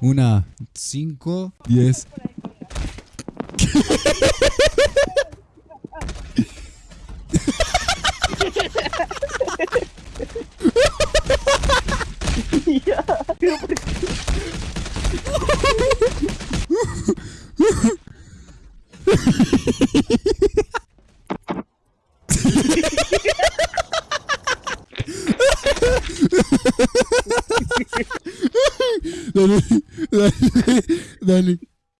Una, cinco, diez. Dale, dale, dale.